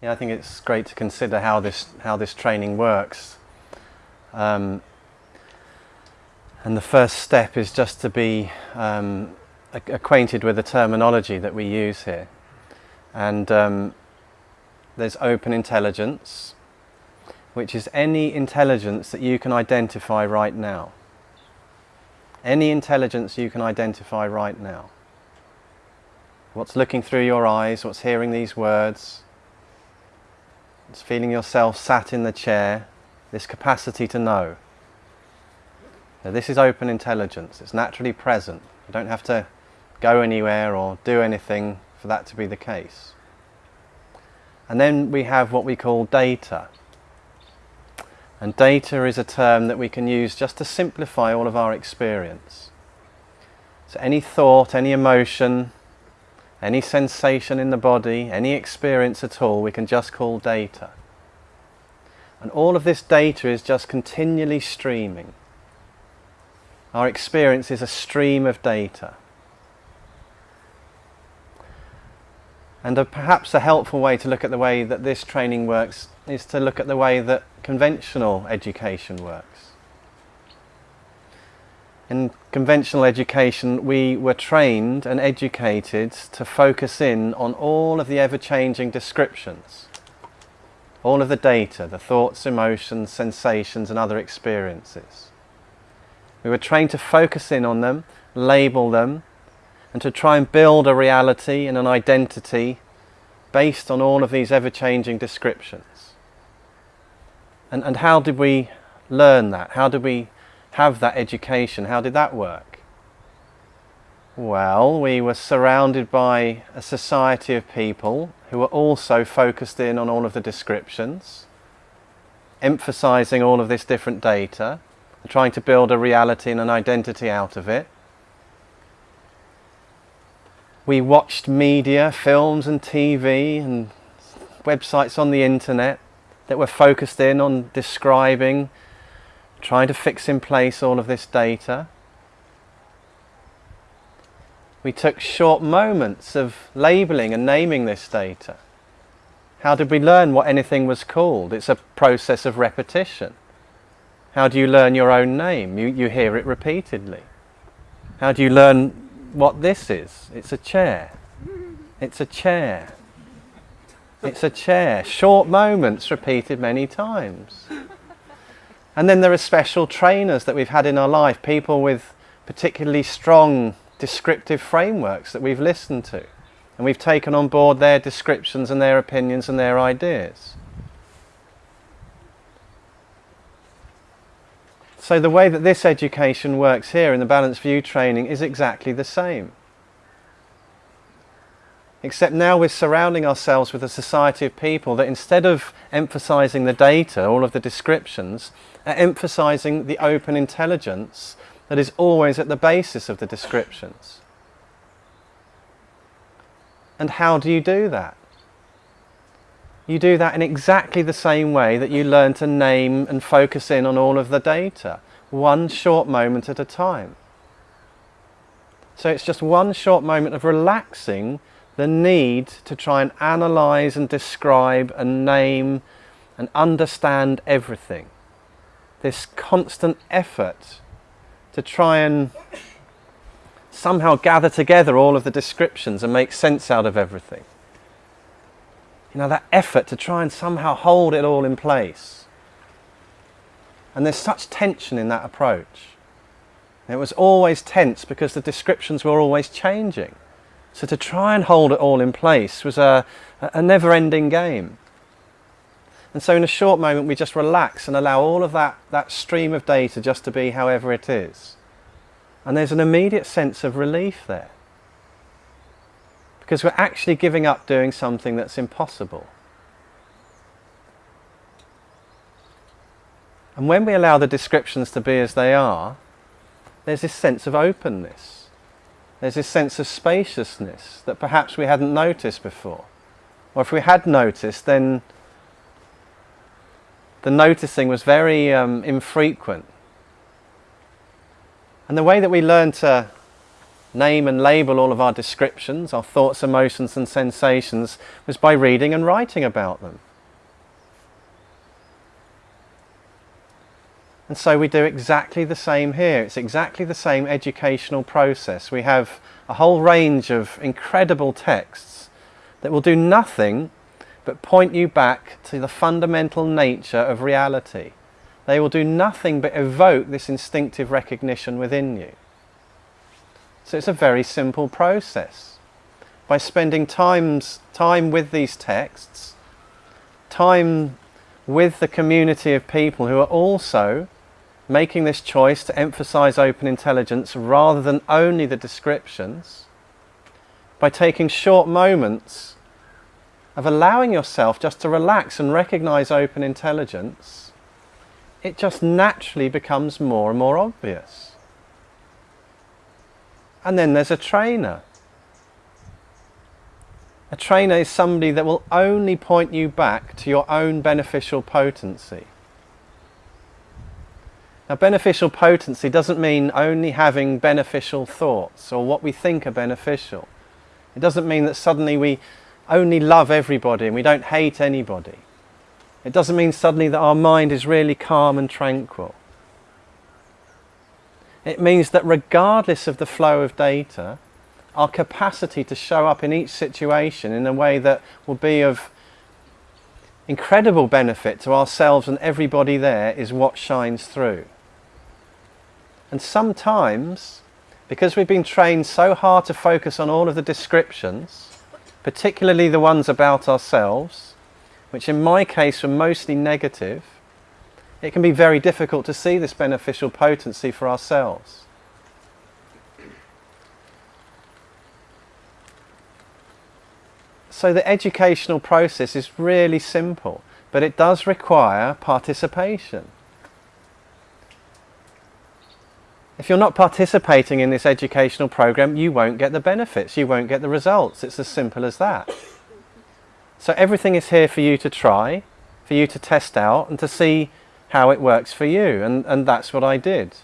Yeah, I think it's great to consider how this how this training works. Um, and the first step is just to be um, acquainted with the terminology that we use here. And um, there's open intelligence, which is any intelligence that you can identify right now. Any intelligence you can identify right now. What's looking through your eyes, what's hearing these words, it's feeling yourself sat in the chair, this capacity to know. Now this is open intelligence, it's naturally present. You don't have to go anywhere or do anything for that to be the case. And then we have what we call data. And data is a term that we can use just to simplify all of our experience. So any thought, any emotion, any sensation in the body, any experience at all, we can just call data. And all of this data is just continually streaming. Our experience is a stream of data. And a, perhaps a helpful way to look at the way that this training works is to look at the way that conventional education works. In conventional education, we were trained and educated to focus in on all of the ever-changing descriptions, all of the data, the thoughts, emotions, sensations and other experiences. We were trained to focus in on them, label them, and to try and build a reality and an identity based on all of these ever-changing descriptions. And, and how did we learn that? How did we have that education. How did that work? Well, we were surrounded by a society of people who were also focused in on all of the descriptions, emphasizing all of this different data, trying to build a reality and an identity out of it. We watched media, films and TV and websites on the internet that were focused in on describing trying to fix in place all of this data. We took short moments of labeling and naming this data. How did we learn what anything was called? It's a process of repetition. How do you learn your own name? You, you hear it repeatedly. How do you learn what this is? It's a chair. It's a chair. It's a chair. Short moments repeated many times. And then there are special trainers that we've had in our life, people with particularly strong descriptive frameworks that we've listened to. And we've taken on board their descriptions and their opinions and their ideas. So the way that this education works here in the Balanced View training is exactly the same. Except now we're surrounding ourselves with a society of people that instead of emphasizing the data, all of the descriptions, are emphasizing the open intelligence that is always at the basis of the descriptions. And how do you do that? You do that in exactly the same way that you learn to name and focus in on all of the data, one short moment at a time. So it's just one short moment of relaxing the need to try and analyze and describe and name and understand everything. This constant effort to try and somehow gather together all of the descriptions and make sense out of everything. You know, that effort to try and somehow hold it all in place. And there's such tension in that approach. It was always tense because the descriptions were always changing. So to try and hold it all in place was a, a never-ending game. And so in a short moment we just relax and allow all of that, that stream of data just to be however it is. And there's an immediate sense of relief there. Because we're actually giving up doing something that's impossible. And when we allow the descriptions to be as they are, there's this sense of openness. There's this sense of spaciousness that perhaps we hadn't noticed before. Or if we had noticed, then the noticing was very um, infrequent. And the way that we learn to name and label all of our descriptions, our thoughts, emotions and sensations was by reading and writing about them. And so we do exactly the same here. It's exactly the same educational process. We have a whole range of incredible texts that will do nothing but point you back to the fundamental nature of reality. They will do nothing but evoke this instinctive recognition within you. So it's a very simple process. By spending times, time with these texts, time with the community of people who are also making this choice to emphasize open intelligence rather than only the descriptions, by taking short moments of allowing yourself just to relax and recognize open intelligence, it just naturally becomes more and more obvious. And then there's a trainer. A trainer is somebody that will only point you back to your own beneficial potency. Now beneficial potency doesn't mean only having beneficial thoughts or what we think are beneficial. It doesn't mean that suddenly we only love everybody and we don't hate anybody. It doesn't mean suddenly that our mind is really calm and tranquil. It means that regardless of the flow of data, our capacity to show up in each situation in a way that will be of incredible benefit to ourselves and everybody there is what shines through. And sometimes, because we've been trained so hard to focus on all of the descriptions, particularly the ones about ourselves, which in my case were mostly negative, it can be very difficult to see this beneficial potency for ourselves. So the educational process is really simple, but it does require participation. If you're not participating in this educational program, you won't get the benefits, you won't get the results. It's as simple as that. So everything is here for you to try, for you to test out and to see how it works for you. And, and that's what I did.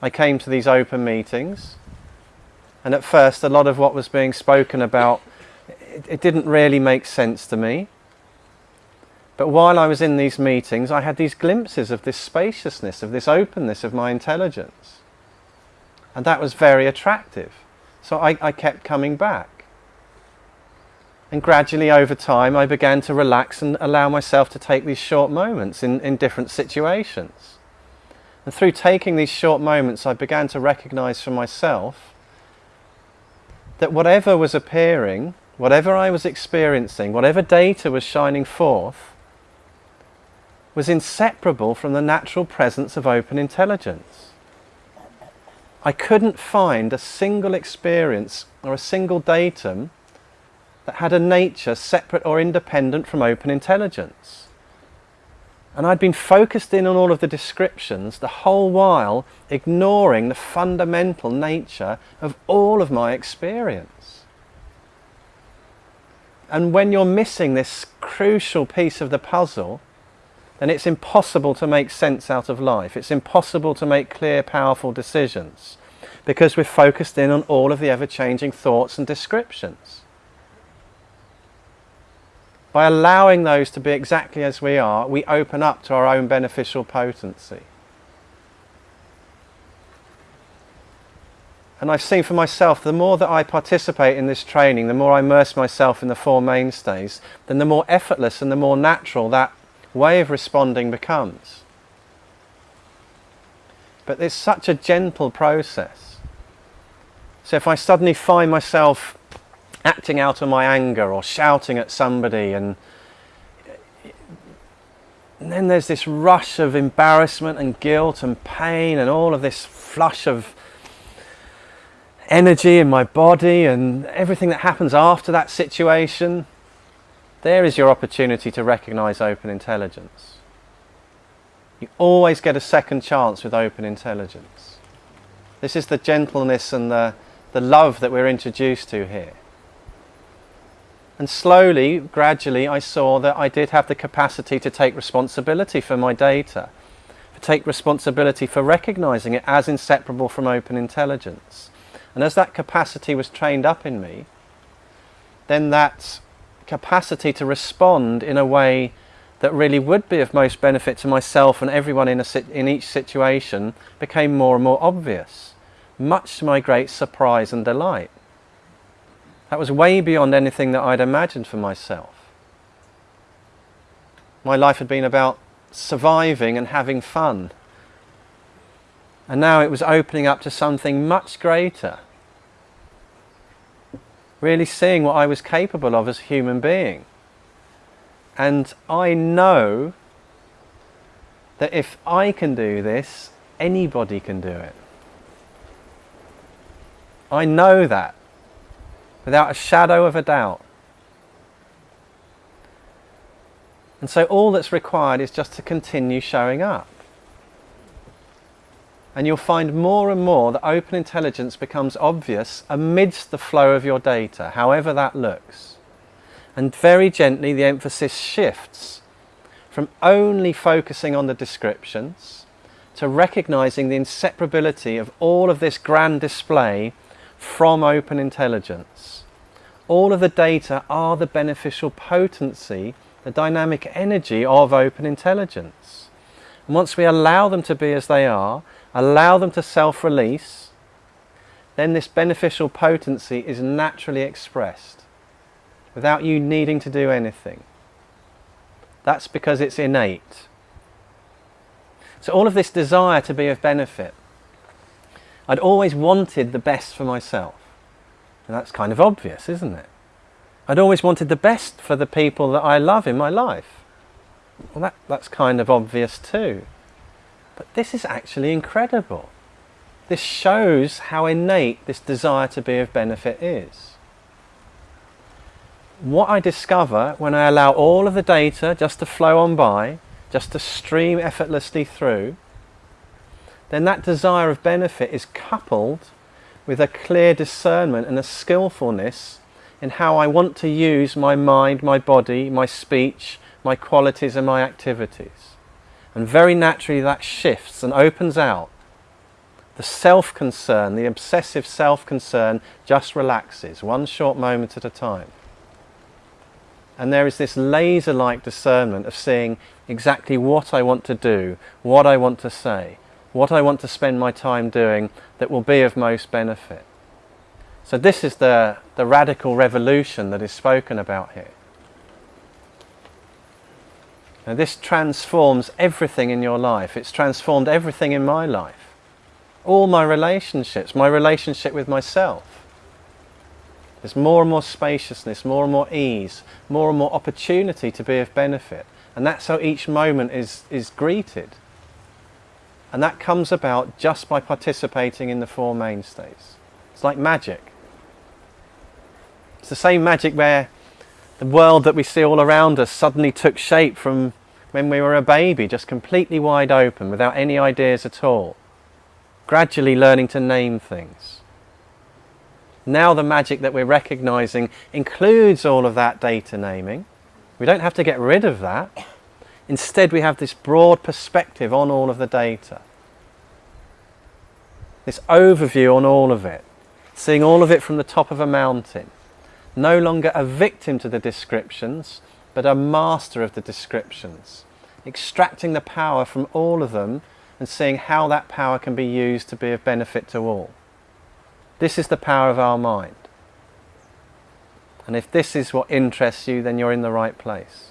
I came to these open meetings and at first a lot of what was being spoken about, it, it didn't really make sense to me. But while I was in these meetings, I had these glimpses of this spaciousness, of this openness of my intelligence. And that was very attractive. So I, I kept coming back. And gradually over time I began to relax and allow myself to take these short moments in, in different situations. And through taking these short moments I began to recognize for myself that whatever was appearing, whatever I was experiencing, whatever data was shining forth, was inseparable from the natural presence of open intelligence. I couldn't find a single experience or a single datum that had a nature separate or independent from open intelligence. And I'd been focused in on all of the descriptions the whole while ignoring the fundamental nature of all of my experience. And when you're missing this crucial piece of the puzzle, then it's impossible to make sense out of life. It's impossible to make clear, powerful decisions because we're focused in on all of the ever-changing thoughts and descriptions. By allowing those to be exactly as we are, we open up to our own beneficial potency. And I've seen for myself, the more that I participate in this training, the more I immerse myself in the Four Mainstays, then the more effortless and the more natural that way of responding becomes. But it's such a gentle process. So if I suddenly find myself acting out of my anger or shouting at somebody and, and then there's this rush of embarrassment and guilt and pain and all of this flush of energy in my body and everything that happens after that situation there is your opportunity to recognize open intelligence. You always get a second chance with open intelligence. This is the gentleness and the, the love that we're introduced to here. And slowly, gradually, I saw that I did have the capacity to take responsibility for my data, to take responsibility for recognizing it as inseparable from open intelligence. And as that capacity was trained up in me, then that capacity to respond in a way that really would be of most benefit to myself and everyone in, in each situation became more and more obvious, much to my great surprise and delight. That was way beyond anything that I'd imagined for myself. My life had been about surviving and having fun. And now it was opening up to something much greater. Really seeing what I was capable of as a human being. And I know that if I can do this, anybody can do it. I know that without a shadow of a doubt. And so all that's required is just to continue showing up. And you'll find more and more that open intelligence becomes obvious amidst the flow of your data, however that looks. And very gently the emphasis shifts from only focusing on the descriptions to recognizing the inseparability of all of this grand display from open intelligence. All of the data are the beneficial potency the dynamic energy of open intelligence. And once we allow them to be as they are, allow them to self-release, then this beneficial potency is naturally expressed without you needing to do anything. That's because it's innate. So all of this desire to be of benefit, I'd always wanted the best for myself. And that's kind of obvious, isn't it? I'd always wanted the best for the people that I love in my life. Well, that, that's kind of obvious too. But this is actually incredible. This shows how innate this desire to be of benefit is. What I discover when I allow all of the data just to flow on by, just to stream effortlessly through, then that desire of benefit is coupled with a clear discernment and a skillfulness in how I want to use my mind, my body, my speech, my qualities and my activities. And very naturally that shifts and opens out. The self-concern, the obsessive self-concern just relaxes, one short moment at a time. And there is this laser-like discernment of seeing exactly what I want to do, what I want to say, what I want to spend my time doing that will be of most benefit. So this is the, the radical revolution that is spoken about here. Now this transforms everything in your life. It's transformed everything in my life. All my relationships, my relationship with myself. There's more and more spaciousness, more and more ease, more and more opportunity to be of benefit. And that's how each moment is, is greeted. And that comes about just by participating in the four mainstays. It's like magic. It's the same magic where the world that we see all around us suddenly took shape from when we were a baby, just completely wide open, without any ideas at all. Gradually learning to name things. Now the magic that we're recognizing includes all of that data naming. We don't have to get rid of that. Instead, we have this broad perspective on all of the data. This overview on all of it. Seeing all of it from the top of a mountain no longer a victim to the descriptions, but a master of the descriptions, extracting the power from all of them and seeing how that power can be used to be of benefit to all. This is the power of our mind. And if this is what interests you, then you're in the right place.